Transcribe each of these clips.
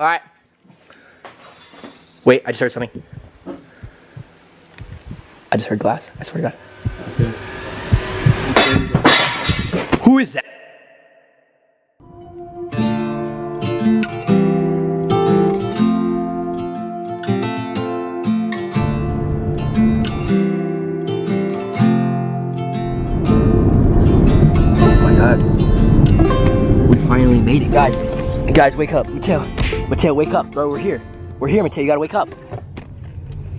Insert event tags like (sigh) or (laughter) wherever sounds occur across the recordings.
All right. Wait, I just heard something. I just heard glass. I swear to God. Who is that? Oh my God. We finally made it, guys. Guys, wake up. Mateo, Mateo, wake up, bro. We're here. We're here, Mateo. You gotta wake up.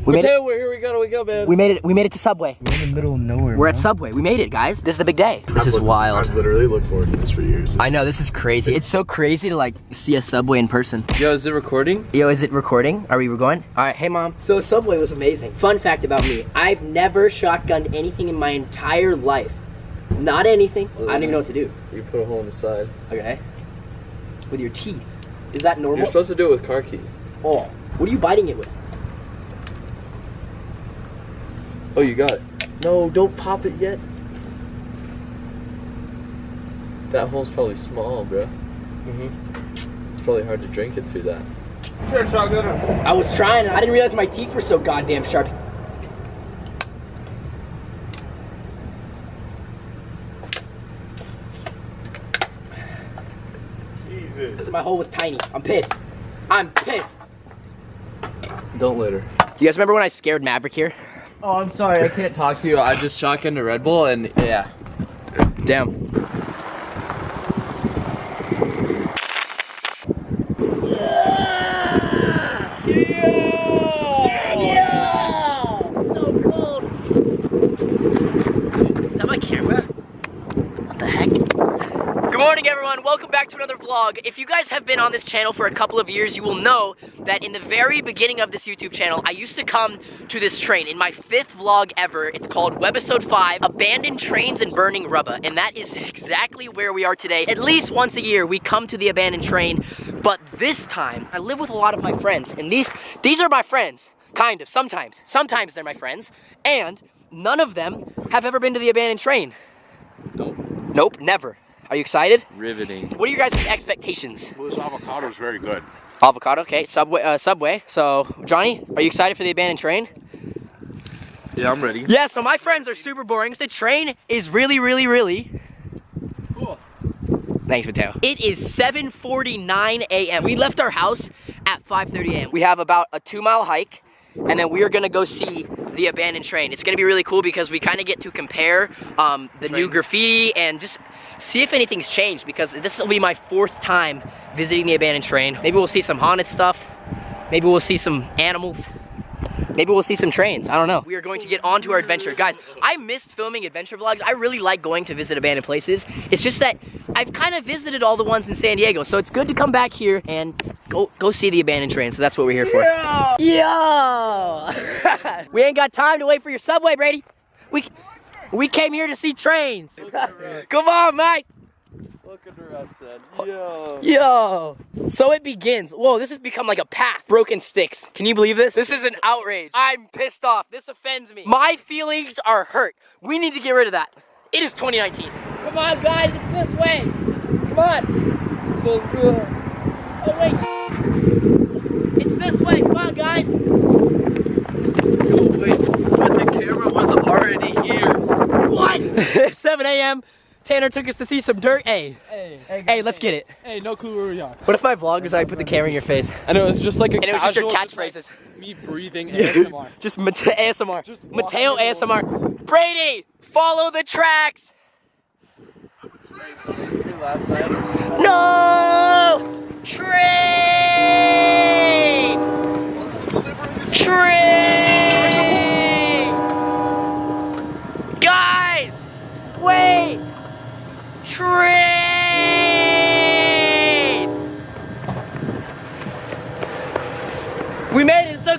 We made it. Mateo, we're here. We gotta wake up, man. We made it. We made it to Subway. We're in the middle of nowhere. We're at Subway. We made it, guys. This is the big day. This is I've looked- wild. I've literally looked forward to this for years. I know this is crazy. It's so crazy to like see a Subway in person. Yo, is it recording? Yo, is it recording? Are we going? All right, hey mom. So Subway was amazing. Fun fact about me: I've never shotgunned anything in my entire life. Not anything. I don't even know what to do. You put a hole in the side. Okay. With your teeth. Is that normal? You're supposed to do it with car keys. oh, what are you biting it with? Oh, you got it. No, don't pop it yet. That hole's probably small, bro. Mm-hmm. It's probably hard to drink it through that. I was trying. I didn't realize my teeth were so goddamn sharp. Jesus. My hole was tiny. I'm pissed. I'm pissed. Don't litter. You guys remember when I scared Maverick here? Oh, I'm sorry. I can't talk to you. I just shotgunned a Red Bull and yeah. Damn. So cold. Is that my camera? What the heck? Good morning, everyone. Welcome back to another vlog. If you guys have been on this channel for a couple of years, you will know that in the very beginning of this YouTube channel, I used to come to this train. In my fifth vlog ever, it's called Webisode 5, Abandoned Trains and Burning Rubber. And that is exactly where we are today. At least once a year, we come to the abandoned train. But this time, I live with a lot of my friends. And these, these are my friends. Kind of, sometimes. Sometimes they're my friends. And none of them have ever been to the abandoned train. Nope. Nope, never. Are you excited? Riveting. What are your guys' expectations? Well, this avocado is very good. Avocado, okay. Subway, uh, Subway. So, Johnny, are you excited for the abandoned train? Yeah, I'm ready. Yeah. So my friends are super boring. So the train is really, really, really. Cool. Thanks, Mateo. It is 7:49 a.m. We left our house at 5:30 a.m. We have about a two-mile hike, and then we are gonna go see the abandoned train. It's gonna be really cool because we kind of get to compare um, the new graffiti and just see if anything's changed because this will be my fourth time visiting the abandoned train. Maybe we'll see some haunted stuff. Maybe we'll see some animals. Maybe we'll see some trains. I don't know. We are going to get on to our adventure. Guys, I missed filming adventure vlogs. I really like going to visit abandoned places. It's just that I've kind of visited all the ones in San Diego. So it's good to come back here and go go see the abandoned train. So that's what we're here for. Yo! (laughs) we ain't got time to wait for your subway, Brady. We we came here to see trains. Come on, Mike. Look at the rest. Yo. Yo! So it begins. Whoa, this has become like a path. Broken sticks. Can you believe this? This is an outrage. I'm pissed off. This offends me. My feelings are hurt. We need to get rid of that. It is 2019. Come on, guys. It's this way. Come on. Oh, wait. It's this way. Come on, guys. Wait, but the camera was already here. What? (laughs) 7 a.m. Tanner took us to see some dirt. Hey, Hey, hey, hey, let's get it. Hey, no clue where we are. What if my vlog is I put the camera in your face? And it was just like a And it was just your casual, catchphrases. like me breathing ASMR. (laughs) Just Mate- (laughs) ASMR. Just Mateo walking ASMR. Brady, follow the tracks. No! Train! Train!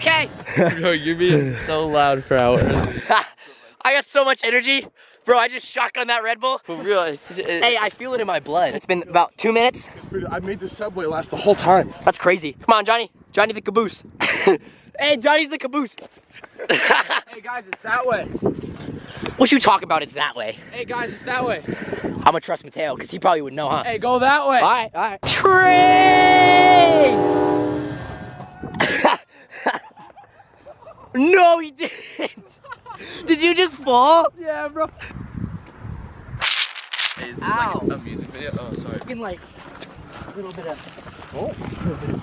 Okay. (laughs) Bro, you're being so loud for hours. (laughs) I got so much energy. Bro, I just shotgun that Red Bull. For real. It's, it, Hey, I feel it in my blood. It's been about two minutes. I made the subway last the whole time. That's crazy. Come on, Johnny. Johnny the caboose. (laughs) hey, Johnny's the caboose. hey guys, it's that way. what you talk about? It's that way. Hey guys, it's that way. I'm gonna trust Mateo because he probably would know, huh? Hey, go that way. All right, all right. Train! No, he didn't. (laughs) Did you just fall? Yeah, bro. Hey, is this Ow. like a music video? Oh, sorry. You can like a little bit of. Oh, a little bit of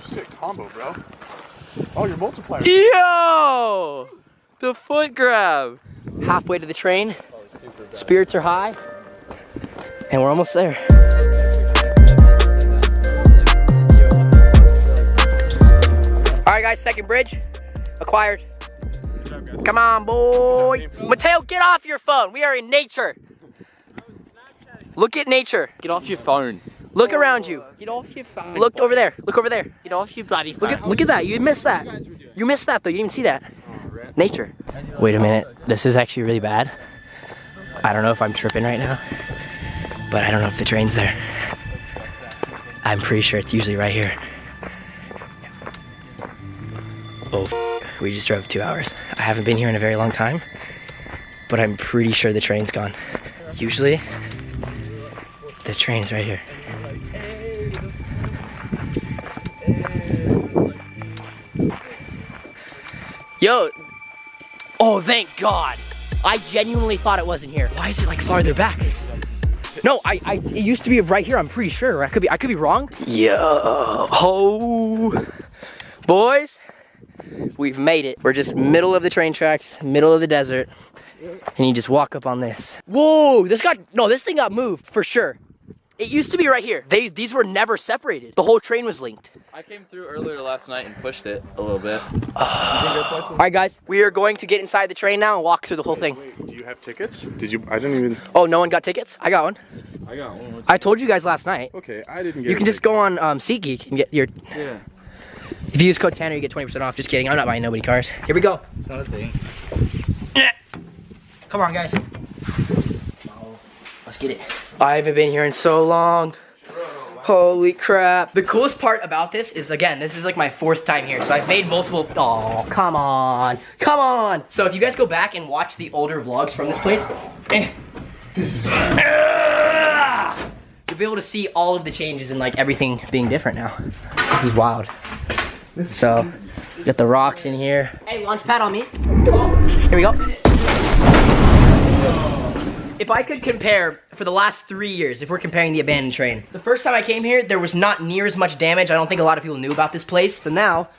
this. Sick combo, bro. Oh, your multiplier. Yo! The foot grab. Halfway to the train. Oh, Spirits are high. And we're almost there. All right, guys, second bridge acquired. Come on, boy. Mateo, get off your phone. We are in nature. Look at nature. Get off your phone. Look around you. Get off your phone. Look over there. Look over there. Get off your bloody Look at look at that. You missed that. You missed that though. You didn't even see that. Nature. Wait a minute. This is actually really bad. I don't know if I'm tripping right now, but I don't know if the train's there. I'm pretty sure it's usually right here. Oh, we just drove two hours. I haven't been here in a very long time, but I'm pretty sure the train's gone. Usually, the train's right here. Yo. Oh, thank God. I genuinely thought it wasn't here. Why is it like farther back? No, I, I, it used to be right here. I'm pretty sure. I could be, I could be wrong. Yo, ho, boys, we've made it. We're just middle of the train tracks, middle of the desert, and you just walk up on this. Whoa, this got no, this thing got moved for sure. It used to be right here. They, these were never separated. The whole train was linked. I came through earlier last night and pushed it a little bit. (sighs) All right, guys, we are going to get inside the train now and walk through the whole thing. Wait, do you have tickets? Did you? I didn't even. Oh, no one got tickets? I got one. I got one. I told you guys last night. Okay, I didn't get. You can just ticket. go on um, SeatGeek and get your. Yeah. If you use code Tanner, you get 20% off. Just kidding. I'm not buying nobody cars. Here we go. Not a thing. Come on, guys. Let's get it. I haven't been here in so long. Holy crap. The coolest part about this is, again, this is like my fourth time here. So I've made multiple, oh, come on. Come on. So if you guys go back and watch the older vlogs from this place, eh. You'll be able to see all of the changes and like everything being different now. This is wild. So, got the rocks in here. Hey, launch pad on me. Here we go. If I could compare for the last three years, if we're comparing the abandoned train, the first time I came here, there was not near as much damage. I don't think a lot of people knew about this place, but now,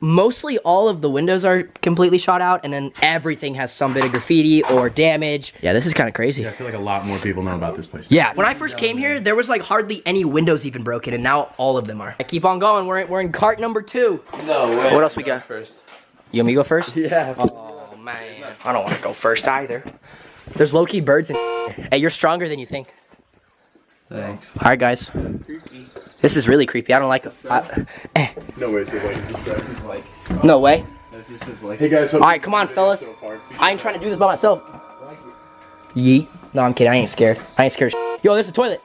mostly all of the windows are completely shot out, and then everything has some bit of graffiti or damage. Yeah, this is kind of crazy. I feel like a lot more people know about this place. Yeah, when I first came here, there was like hardly any windows even broken, and now all of them are. I keep on going. We're in, we're in cart number two. No way. What else we got? First. You want me to go first? Yeah. Oh man, I don't want to go first either. There's low key birds in. Hey, you're stronger than you think. Thanks. All right, guys. This is really creepy. I don't like it. I- eh, No way, it's like it's just it's like. no way. This just is like. Hey guys, All right, come on, fellas. I ain't trying to do this by myself. Yeet. No, I'm kidding. I ain't scared. I ain't scared. Yo, there's a toilet.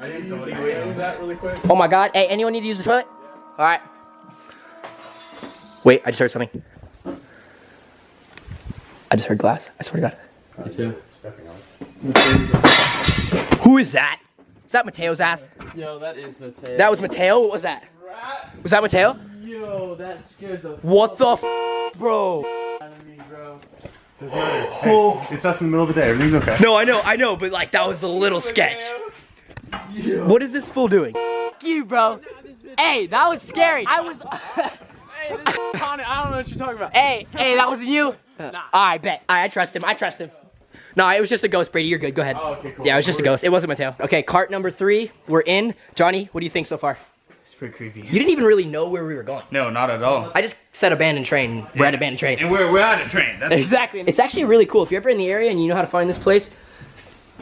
I didn't know use that really quick. Oh my god. Hey, anyone need to use the toilet? All right. Wait, I just heard something. I just heard glass. I swear to God. Me too. Stepping on. Who is that? Is that Mateo's ass? Yo, that is Mateo. That was Mateo. What was that? Was that Mateo? Yo, that scared the What the f, bro? out of me, bro. Doesn't matter. Hey, oh. it's us in the middle of the day. Everything's okay. No, I know, I know, but like that was a little sketch. What is this fool doing? F you, bro. Hey, that was scary. I was. (laughs) Hey, this is I don't know what you're talking about. hey, hey, that wasn't you. I bet. I, I trust him. I trust him. No, it was just a ghost, Brady. You're good. Go ahead. Oh, okay, cool. Yeah, it was just a ghost. It wasn't Mateo. Okay, cart number three. We're in. Johnny, what do you think so far? It's pretty creepy. You didn't even really know where we were going. No, not at all. I just said abandoned train. We're at abandoned train. And we're, we're on a train. That's Exactly. It's actually really cool. If you're ever in the area and you know how to find this place,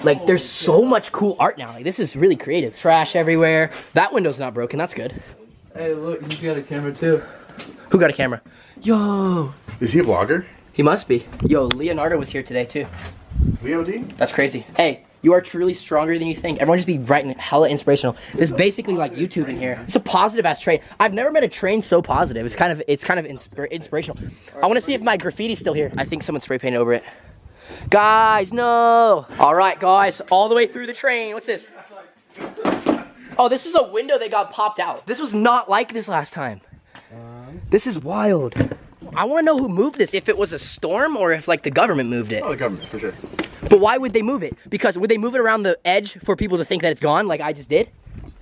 like there's so much cool art now. Like this is really creative. Trash everywhere. That window's not broken. That's good. Hey, look, he's got a camera too. Who got a camera? Yo. Is he a blogger? He must be. Yo, Leonardo was here today too. Leo D? That's crazy. Hey, you are truly stronger than you think. Everyone just be writing hella inspirational. This is basically like YouTube in here. It's a positive ass train. I've never met a train so positive. It's kind of it's kind of inspir- inspirational. I want to see if my graffiti's still here. I think someone spray painted over it. Guys, no. All right, guys, all the way through the train. What's this? Oh, this is a window that got popped out. This was not like this last time. This is wild. I want to know who moved this. If it was a storm or if like the government moved it. Oh, the government, for sure. But why would they move it? Because would they move it around the edge for people to think that it's gone, like I just did?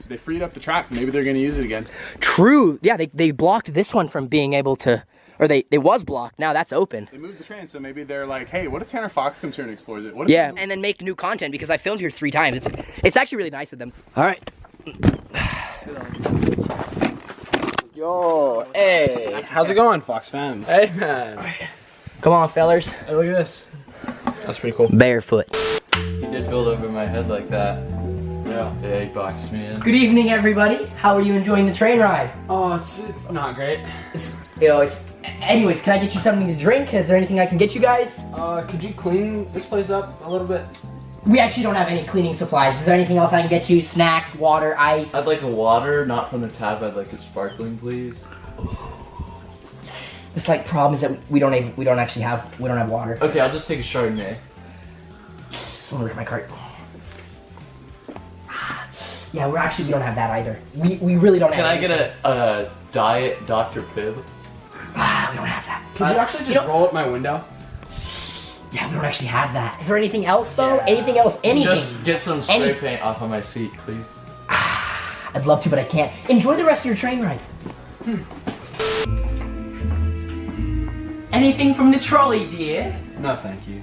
They freed up the track. Maybe they're gonna use it again. True. Yeah, they, they blocked this one from being able to, or they it was blocked. Now that's open. They moved the train, so maybe they're like, hey, what if Tanner Fox comes here and explores it? What if Yeah, and then make new content because I filmed here three times. It's it's actually really nice of them. All right. Yo, hey, how's it going, Fox fam? Hey, man. Come on, fellers. Hey, look at this. That's pretty cool. Barefoot. He did build over my head like that. Yeah, yeah, he boxed me in. Good evening, everybody. How are you enjoying the train ride? Oh, it's, it's not great. It's, you know, it's. Anyways, can I get you something to drink? Is there anything I can get you guys? Uh, could you clean this place up a little bit? We actually don't have any cleaning supplies. Is there anything else I can get you? Snacks, water, ice? I'd like a water, not from the tap. I'd like it sparkling, please. This like problem is that we don't even, we don't actually have we don't have water. Okay, I'll just take a Chardonnay. Let me look at my cart. Yeah, we're actually we don't have that either. We we really don't have Can have. I get a, a diet Dr. Pibb? Ah, we don't have that. Could you actually just you roll up my window? Yeah, we don't actually have that. Is there anything else though? Anything else? Anything? Just get some spray Any- paint off of my seat, please. I'd love to, but I can't. Enjoy the rest of your train ride. Anything from the trolley, dear? No, thank you.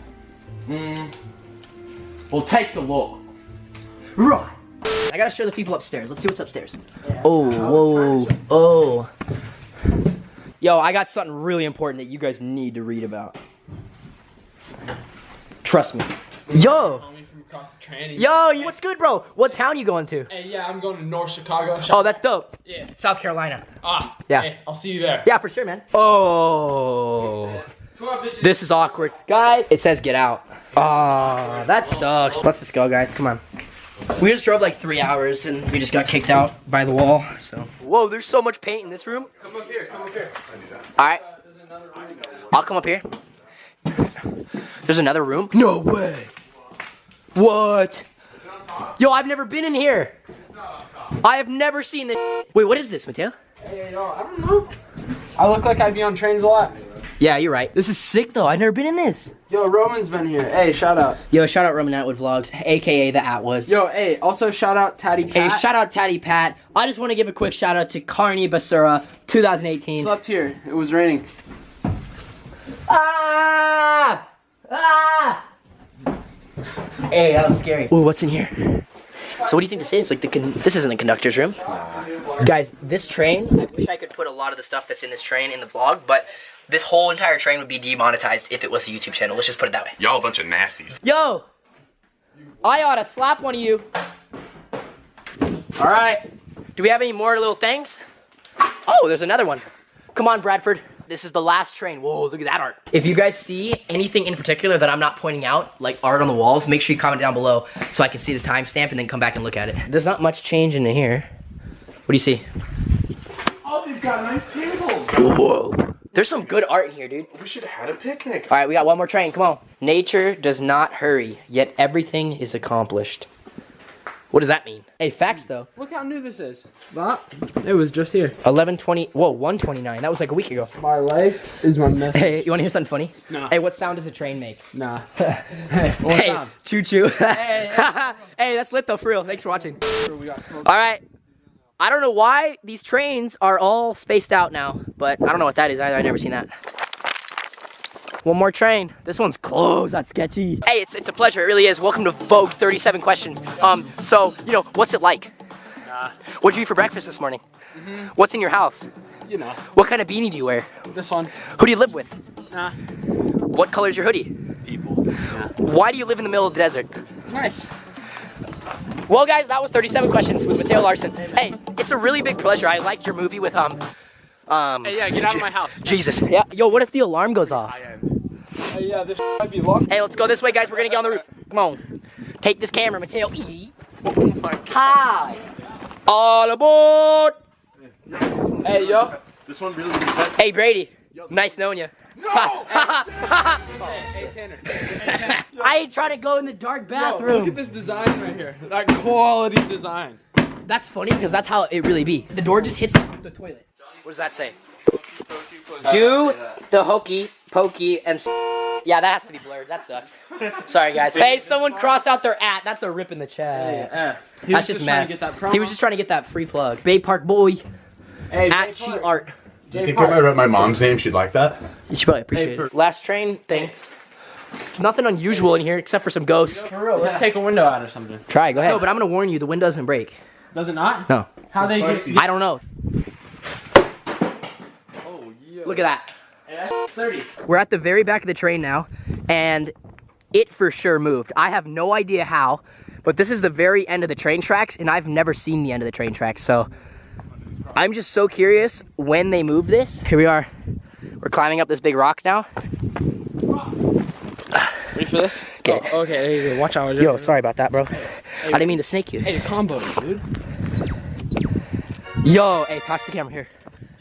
Mm. We'll take the look. Right. I gotta show the people upstairs. Let's see what's upstairs. Oh, whoa, oh. Yo, I got something really important that you guys need to read about. Trust me. Yo, Call me from across the train. and- yo, you- what's good, bro? What town you going to? Hey, yeah, I'm going to North Chicago. Oh, that's dope. yeah. South Carolina. Ah, Yeah. Hey, I'll see you there. Yeah, for sure, man. Oh. This is awkward. Guys, it says get out. Oh, that sucks. Let's just go, guys. Come on. We just drove like three hours and we just got kicked out by the wall. So. Whoa, there's so much paint in this room. Come up here. Come up here. All right, I'll come up here. There's another room. No way. What? Yo, I've never been in here. I have never seen this. (laughs) Wait, what is this, Mateo? Hey, yo, I don't know. I look like I'd be on trains a lot. Yeah, you're right. This is sick though. I've never been in this. Yo, Roman's been here. Hey, shout out. Yo, shout out Roman Atwood Vlogs, aka the Atwoods. Yo, hey, also shout out Tatty Hey, shout out Tatty Pat. I just want to give a quick shout out to Carney Basura 2018. Slept here. It was raining. Ah! Ah! Hey, that was scary. Ooh, what's in here? So what do you think this is? Like the con- this isn't the conductor's room. Guys, this train, I wish I could put a lot of the stuff that's in this train in the vlog, but this whole entire train would be demonetized if it was a YouTube channel. Let's just put it that way. Y'all a bunch of nasties. Yo! I ought to slap one of you. All right. Do we have any more little things? Oh, there's another one. Come on, Bradford. This is the last train. Whoa, look at that art. If you guys see anything in particular that I'm not pointing out, like art on the walls, make sure you comment down below so I can see the timestamp and then come back and look at it. There's not much change in here. What do you see? Oh, they've got nice tables. Whoa. There's some good art in here, dude. We should have had a picnic. All right, we got one more train. Come on. Nature does not hurry, yet everything is accomplished. What does that mean? Hey, facts though. Look how new this is. That, it was just here. 1120. Whoa, 129. That was like a week ago. My life is my message. Hey, you want to hear something funny? No. Hey, what sound does a train make? Nah. (laughs) hey, hey, choo choo. (laughs) hey, Hey, that's lit though, for real. Thanks for watching. We got smoke. All right. I don't know why these trains are all spaced out now, but I don't know what that is either. I've never seen that. One more train. This one's closed. That's sketchy. Hey, it's, it's a pleasure. It really is. Welcome to Vogue 37 Questions. Um, so, you know, what's it like? What'd you eat for breakfast this morning? What's in your house? You know, What kind of beanie do you wear? this one. Who do you live with? Nah. What color's your hoodie? People. Why do you live in the middle of the desert? It's nice. Well, guys, that was 37 questions with Mateo Larson. Hey, it's a really big pleasure. I liked your movie with um, um. Hey, yeah, get out of my house. (laughs) Jesus. Yeah. Yo, what if the alarm goes off? Hey, yeah, this might be locked. Hey, let's go this way, guys. We're gonna get on the roof. Come on. Take this camera, Mateo. E. Oh my God. Hi. All aboard. Hey, yo. This one really is best. Hey, Brady. Nice knowing you. Hey, Tanner. (laughs) I ain't trying to go in the dark Yo, look at this design right here. That quality design. That's funny because that's how it really be. The door just hits the toilet. What does that say? Do uh, the hokey pokey and. S- Yeah, that has to be blurred. That sucks. Sorry, guys. Hey, someone cross out their at. That's a rip in the chat. Yeah. He That's was just trying mess. to get that. He was just trying to get that free plug. Bay Park boy hey, at Jay Chi Park. Art. You think if I wrote my mom's name, she'd like that? You should probably appreciate for- it. Last train thing. Nothing unusual in here except for some ghosts. For real, let's take a window out or something. Try, go ahead. No, but I'm gonna warn you, the window doesn't break. Does it not? No. How they get? I don't know. Oh yeah. Look at that. Hey. We're at the very back of the train now, and it for sure moved. I have no idea how, but this is the very end of the train tracks, and I've never seen the end of the train tracks, so I'm just so curious when they move this. Here we are. We're climbing up this big rock now. Ready for this? Okay. Oh, okay. There you go. Watch out. Yo, sorry about that, bro. I didn't mean to snake you. Hey, combo, dude. Yo, hey, toss the camera here.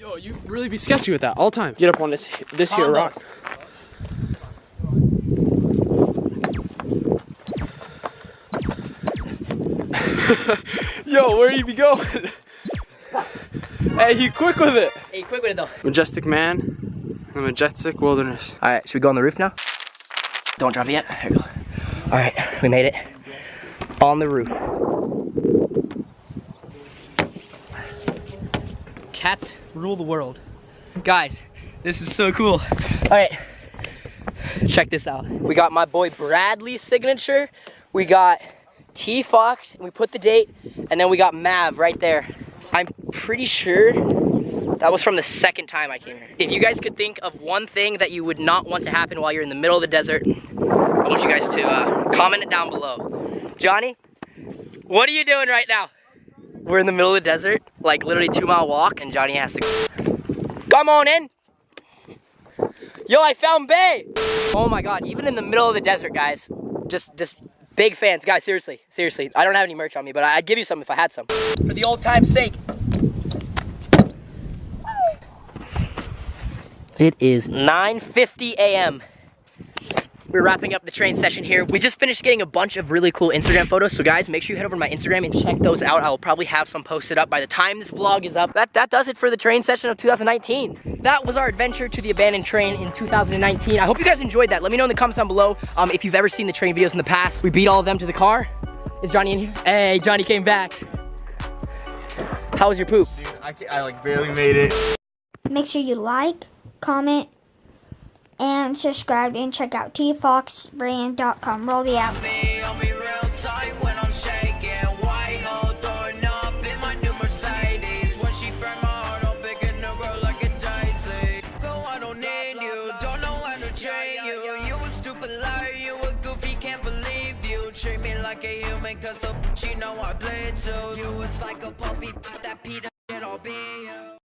Yo, you really be sketchy with that all the time. Get up on this this here rock. (laughs) Yo, where you be going? hey, he quick with it. Hey, quick with it though. Majestic man, the majestic wilderness. All right, should we go on the roof now? Don't drop it yet. Here we go. All right, we made it. On the roof. Cats rule the world. Guys, this is so cool. All right, check this out. We got my boy Bradley's signature. We got T Fox, we put the date, and then we got Mav right there. I'm pretty sure that was from the second time I came here. If you guys could think of one thing that you would not want to happen while you're in the middle of the desert, I want you guys to uh, comment it down below. Johnny, what are you doing right now? We're in the middle of the desert, like literally two mile walk, and Johnny has to come on in. Yo, I found Bay. Oh my God, even in the middle of the desert, guys, just, just big fans. Guys, seriously, seriously. I don't have any merch on me, but I'd give you some if I had some. For the old time's sake. It is 9.50 a.m. We're wrapping up the train session here. We just finished getting a bunch of really cool Instagram photos. So guys, make sure you head over to my Instagram and check those out. I will probably have some posted up by the time this vlog is up. That, that does it for the train session of 2019. That was our adventure to the abandoned train in 2019. I hope you guys enjoyed that. Let me know in the comments down below um, if you've ever seen the train videos in the past. We beat all of them to the car. Is Johnny in here? Hey, Johnny came back. How was your poop? I, I like barely made it. Make sure you like, comment, and subscribe and check out tfoxbrand.com. Roll the app. she a human, cause the you know I. You was like a puppy, that Peter, be you.